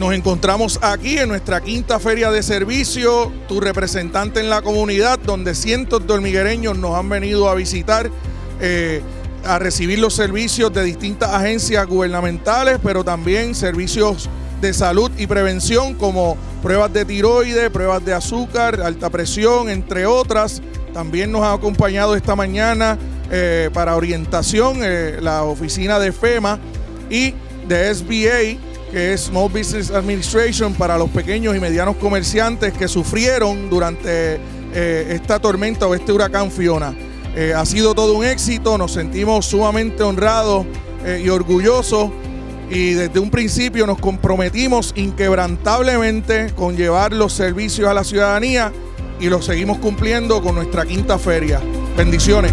Nos encontramos aquí en nuestra quinta feria de servicio, tu representante en la comunidad, donde cientos de hormiguereños nos han venido a visitar, eh, a recibir los servicios de distintas agencias gubernamentales, pero también servicios de salud y prevención como pruebas de tiroides, pruebas de azúcar, alta presión, entre otras. También nos ha acompañado esta mañana eh, para orientación eh, la oficina de FEMA y de SBA que es Small Business Administration para los pequeños y medianos comerciantes que sufrieron durante eh, esta tormenta o este huracán Fiona. Eh, ha sido todo un éxito, nos sentimos sumamente honrados eh, y orgullosos y desde un principio nos comprometimos inquebrantablemente con llevar los servicios a la ciudadanía y los seguimos cumpliendo con nuestra quinta feria. Bendiciones.